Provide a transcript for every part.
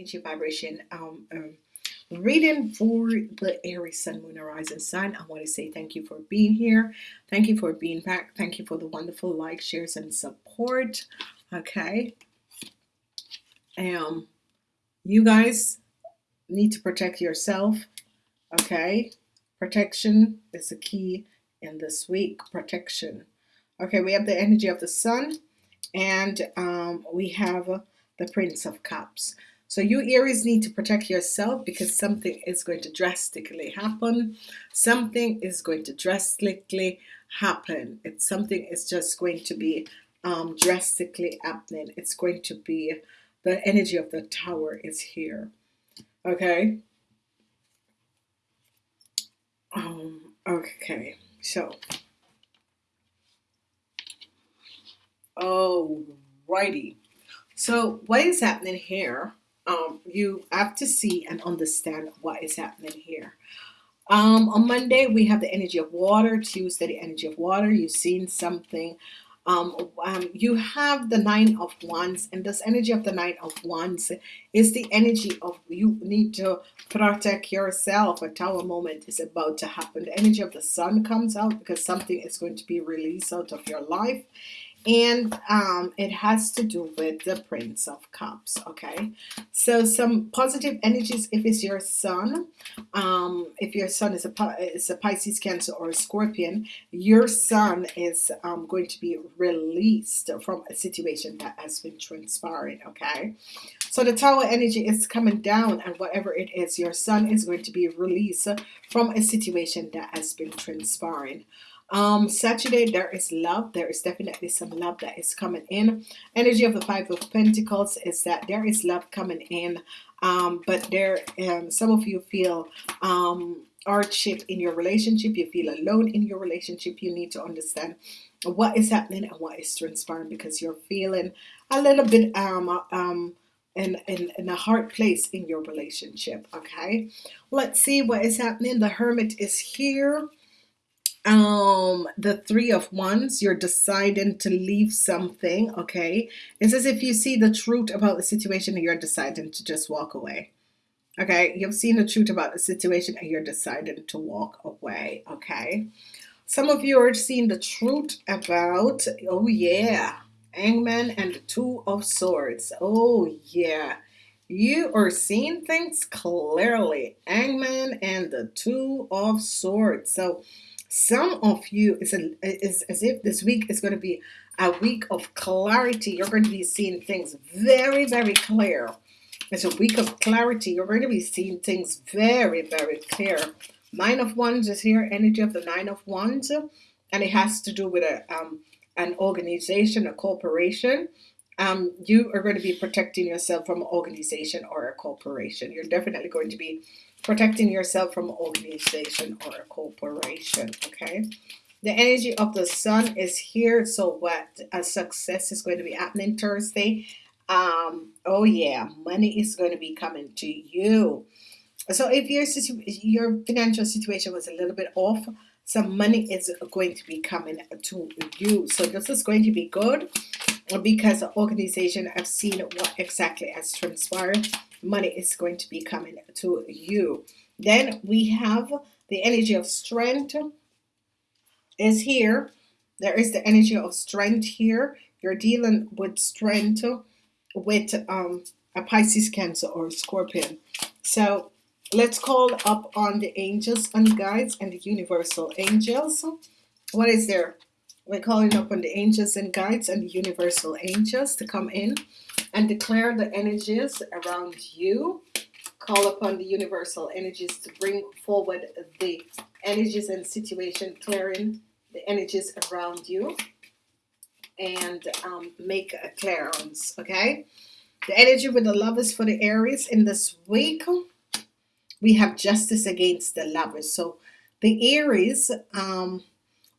energy vibration um, um, reading for the Aries Sun, Moon, Horizon sign. I want to say thank you for being here. Thank you for being back. Thank you for the wonderful likes, shares, and support. Okay. Um, you guys need to protect yourself. Okay. Protection is the key in this week. Protection. Okay, we have the energy of the sun and um, we have the Prince of Cups. So you Aries need to protect yourself because something is going to drastically happen. Something is going to drastically happen. It's something is just going to be um, drastically happening. It's going to be the energy of the tower is here. Okay. Um, okay. So. Oh, righty. So what is happening here? Um, you have to see and understand what is happening here. Um, on Monday, we have the energy of water. Tuesday, the energy of water. You've seen something. Um, um, you have the nine of wands and this energy of the nine of wands is the energy of you need to protect yourself a tower moment is about to happen the energy of the sun comes out because something is going to be released out of your life and um, it has to do with the Prince of Cups okay? So some positive energies if it's your sun um, if your sun is a, is a Pisces Cancer or a Scorpion your sun is um, going to be released from a situation that has been transpiring okay? So the tower energy is coming down and whatever it is your sun is going to be released from a situation that has been transpiring um Saturday there is love. There is definitely some love that is coming in. Energy of the five of Pentacles is that there is love coming in. Um but there um some of you feel um hardship in your relationship. You feel alone in your relationship. You need to understand what is happening and what is transpiring because you're feeling a little bit um um in, in, in a hard place in your relationship okay? Let's see what is happening. The hermit is here um the three of wands you're deciding to leave something okay? It's as if you see the truth about the situation and you're deciding to just walk away okay? You've seen the truth about the situation and you're deciding to walk away okay? Some of you are seeing the truth about oh yeah hangman and the two of swords oh yeah. You are seeing things clearly hangman and the two of swords. So some of you is, a, is as if this week is going to be a week of clarity. You're going to be seeing things very very clear. It's a week of clarity. You're going to be seeing things very very clear. Nine of wands is here energy of the nine of wands and it has to do with a um, an organization a corporation. Um, you are going to be protecting yourself from an organization or a corporation. You're definitely going to be protecting yourself from an organization or a corporation okay? The energy of the sun is here so what a success is going to be happening Thursday? Um oh yeah money is going to be coming to you. So if your your financial situation was a little bit off some money is going to be coming to you. So this is going to be good because the organization have seen what exactly has transpired money is going to be coming to you. Then we have the energy of strength is here. There is the energy of strength here. You're dealing with strength with um, a Pisces cancer or scorpion. So let's call up on the angels and guides and the universal angels. What is there? We're calling up on the angels and guides and the universal angels to come in and declare the energies around you. Call upon the universal energies to bring forward the energies and situation clearing the energies around you. And um, make a clearance okay? The energy with the lovers for the Aries in this week we have justice against the lovers. So the Aries um,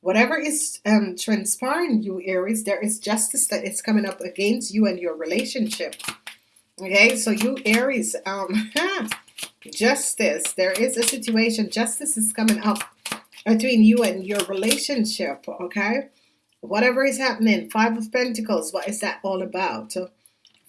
whatever is um, transpiring you Aries there is justice that is coming up against you and your relationship. Okay so you Aries um justice there is a situation justice is coming up between you and your relationship okay? Whatever is happening five of Pentacles what is that all about?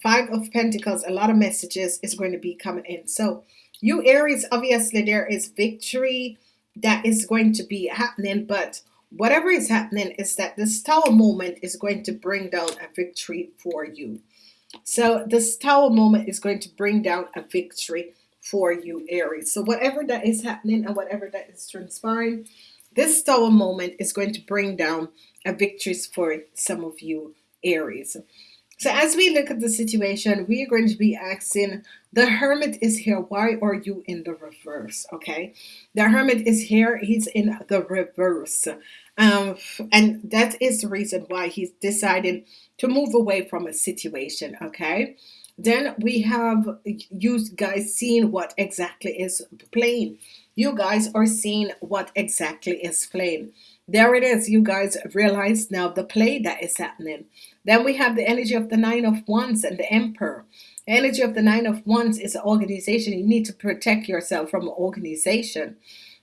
Five of Pentacles a lot of messages is going to be coming in. So you Aries obviously there is victory that is going to be happening but whatever is happening is that this tower moment is going to bring down a victory for you. So this tower moment is going to bring down a victory for you Aries. So whatever that is happening and whatever that is transpiring this tower moment is going to bring down a victories for some of you Aries. So as we look at the situation we are going to be asking the hermit is here. Why are you in the reverse? Okay? The hermit is here. He's in the reverse um, and that is the reason why he's deciding to move away from a situation okay? Then we have you guys seeing what exactly is playing you guys are seeing what exactly is playing there it is you guys realize now the play that is happening. Then we have the energy of the nine of wands and the emperor. Energy of the nine of wands is an organization. You need to protect yourself from organization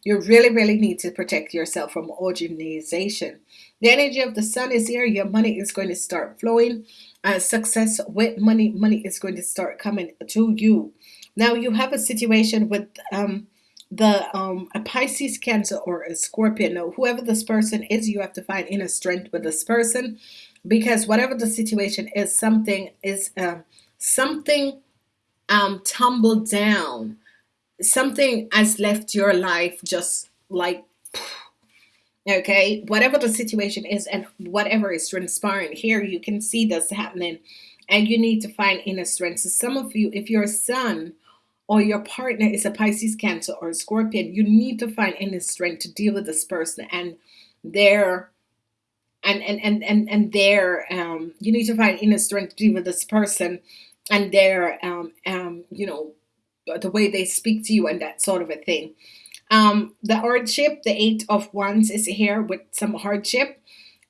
you really, really need to protect yourself from organization. The energy of the sun is here. Your money is going to start flowing. Uh, success with money, money is going to start coming to you. Now you have a situation with um, the um, a Pisces, Cancer, or a Scorpion. Now, whoever this person is, you have to find inner strength with this person because whatever the situation is, something is uh, something um, tumbled down something has left your life just like okay whatever the situation is and whatever is transpiring here you can see this happening. And you need to find inner strength. So some of you if your son or your partner is a Pisces cancer or a scorpion you need to find inner strength to deal with this person and their and and and and, and their um you need to find inner strength to deal with this person and their um um you know the way they speak to you and that sort of a thing. Um, the hardship, the eight of wands is here with some hardship.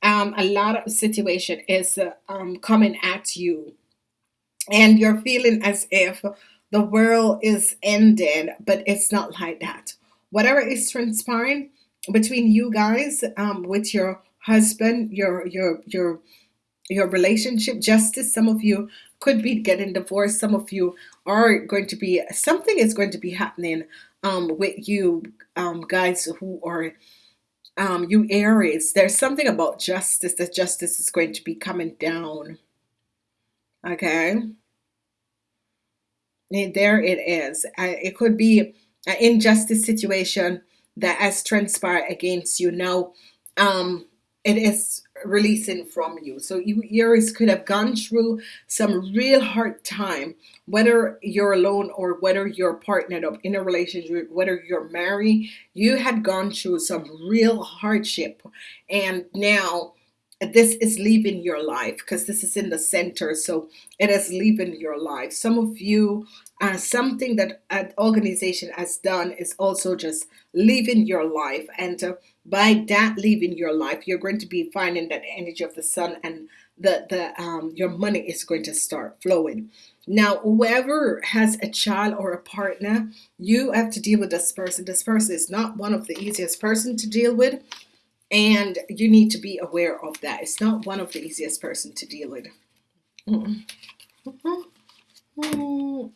Um, a lot of situation is uh, um, coming at you and you're feeling as if the world is ending, but it's not like that. Whatever is transpiring between you guys, um, with your husband, your your your your relationship justice some of you could be getting divorced some of you are going to be something is going to be happening um, with you um, guys who are um, you Aries. There's something about justice that justice is going to be coming down. Okay? And there it is. It could be an injustice situation that has transpired against you. Now um it is releasing from you. So you Aries could have gone through some real hard time whether you're alone or whether you're partnered up in a relationship whether you're married you had gone through some real hardship. And now this is leaving your life because this is in the center so it is leaving your life. Some of you uh, something that an organization has done is also just leaving your life and uh, by that leaving your life you're going to be finding that energy of the sun and the the um, your money is going to start flowing. Now whoever has a child or a partner you have to deal with this person. This person is not one of the easiest person to deal with and you need to be aware of that. It's not one of the easiest person to deal with. Mm -mm.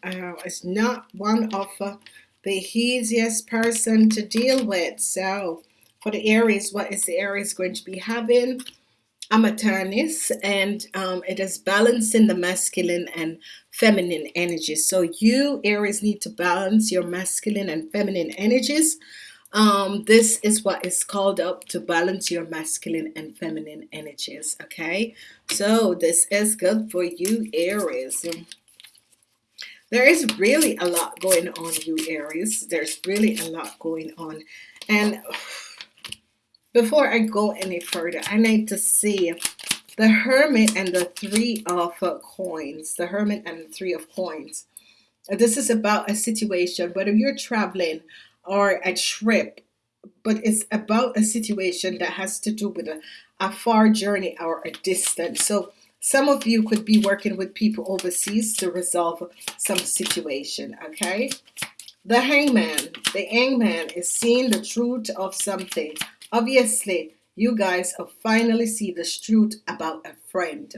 Uh, it's not one of uh, the easiest person to deal with. So for the Aries what is the Aries going to be having? A Taurus and um, it is balancing the masculine and feminine energies. So you Aries need to balance your masculine and feminine energies um, this is what is called up to balance your masculine and feminine energies okay? So this is good for you Aries. There is really a lot going on you Aries. There's really a lot going on. And before I go any further I need to see the hermit and the three of coins the hermit and the three of coins. This is about a situation whether you're traveling or a trip but it's about a situation that has to do with a, a far journey or a distance. So some of you could be working with people overseas to resolve some situation okay? The hangman the hangman is seeing the truth of something. Obviously you guys have finally see the truth about a friend.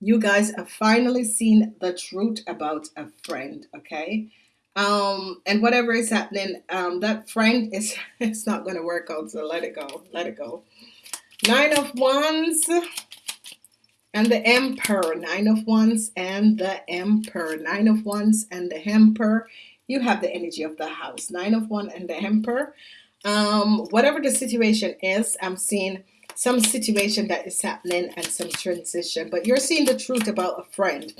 You guys have finally seen the truth about a friend, okay? Um, and whatever is happening, um, that friend is it's not gonna work out, so let it go, let it go. Nine of Wands and the Emperor, Nine of Wands and the Emperor, Nine of Wands and the Emperor. You have the energy of the house, Nine of One and the Emperor. Um, whatever the situation is, I'm seeing some situation that is happening and some transition but you're seeing the truth about a friend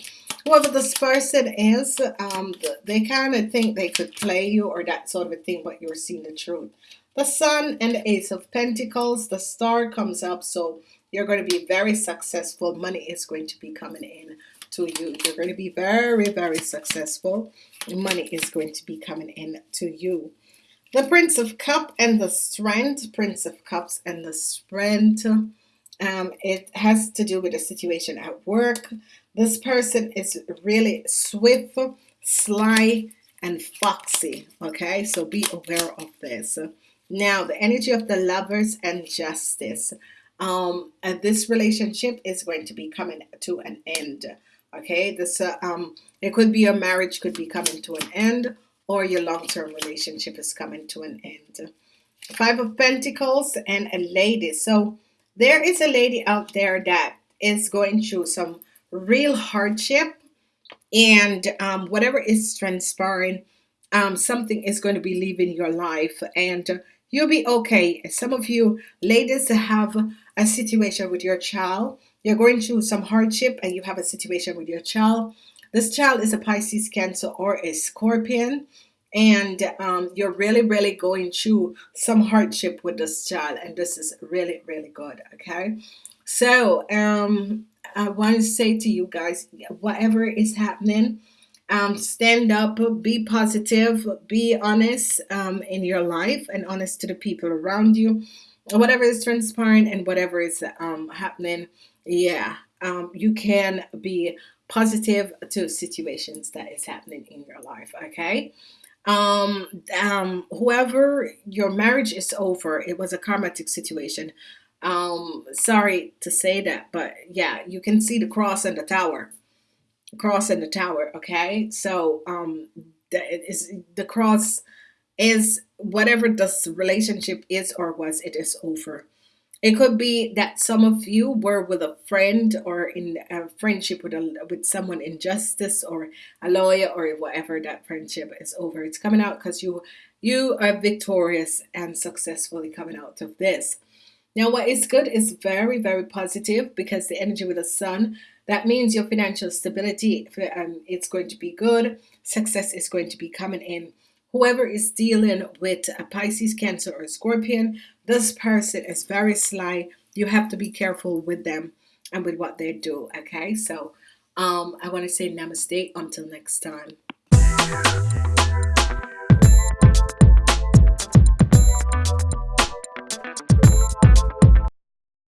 whoever this person is um, they kind of think they could play you or that sort of a thing but you're seeing the truth the sun and the ace of pentacles the star comes up so you're going to be very successful money is going to be coming in to you you're going to be very very successful money is going to be coming in to you the Prince of Cup and the Strength, Prince of Cups and the Strength. Um, it has to do with a situation at work. This person is really swift, sly, and foxy. Okay, so be aware of this. Now, the energy of the lovers and justice. Um, and this relationship is going to be coming to an end. Okay, this uh, um, it could be a marriage, could be coming to an end, or your long-term relationship is coming to an end. Five of Pentacles and a lady. So there is a lady out there that is going through some real hardship and um, whatever is transpiring, um, something is going to be leaving your life and you'll be okay. Some of you ladies have a situation with your child. You're going through some hardship and you have a situation with your child this child is a Pisces, Cancer, or a Scorpion. And um, you're really, really going through some hardship with this child. And this is really, really good. Okay. So um, I want to say to you guys, whatever is happening, um, stand up, be positive, be honest um, in your life and honest to the people around you. Whatever is transpiring and whatever is um, happening, yeah, um, you can be positive to situations that is happening in your life okay um um whoever your marriage is over it was a karmatic situation um sorry to say that but yeah you can see the cross and the tower cross and the tower okay so um the, is the cross is whatever this relationship is or was it is over it could be that some of you were with a friend or in a friendship with a with someone in justice or a lawyer or whatever that friendship is over. It's coming out because you you are victorious and successfully coming out of this. Now, what is good is very, very positive because the energy with the sun, that means your financial stability, um, it's going to be good. Success is going to be coming in whoever is dealing with a Pisces, Cancer, or Scorpion, this person is very sly. You have to be careful with them and with what they do. Okay, so um, I want to say namaste until next time.